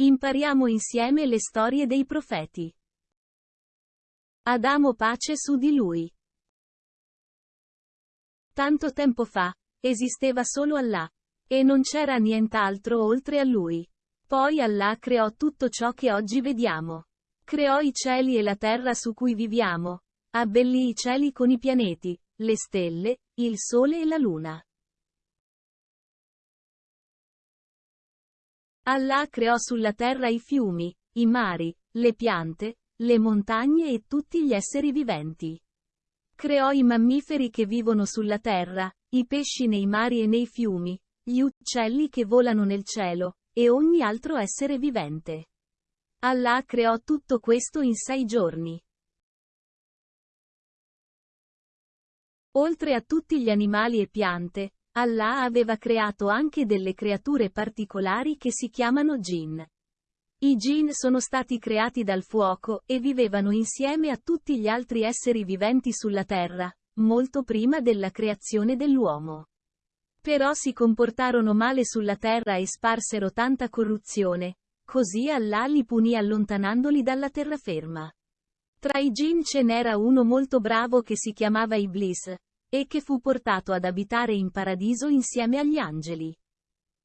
Impariamo insieme le storie dei profeti. Adamo pace su di lui. Tanto tempo fa, esisteva solo Allah. E non c'era nient'altro oltre a lui. Poi Allah creò tutto ciò che oggi vediamo. Creò i cieli e la terra su cui viviamo. Abbellì i cieli con i pianeti, le stelle, il sole e la luna. Allah creò sulla terra i fiumi, i mari, le piante, le montagne e tutti gli esseri viventi. Creò i mammiferi che vivono sulla terra, i pesci nei mari e nei fiumi, gli uccelli che volano nel cielo, e ogni altro essere vivente. Allah creò tutto questo in sei giorni. Oltre a tutti gli animali e piante, Allah aveva creato anche delle creature particolari che si chiamano jinn. I jinn sono stati creati dal fuoco e vivevano insieme a tutti gli altri esseri viventi sulla terra, molto prima della creazione dell'uomo. Però si comportarono male sulla terra e sparsero tanta corruzione, così Allah li punì allontanandoli dalla terraferma. Tra i jinn ce n'era uno molto bravo che si chiamava Iblis, e che fu portato ad abitare in paradiso insieme agli angeli.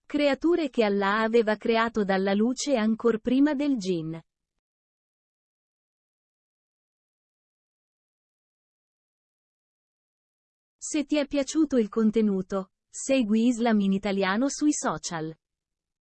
Creature che Allah aveva creato dalla luce ancor prima del jinn. Se ti è piaciuto il contenuto, segui Islam in italiano sui social.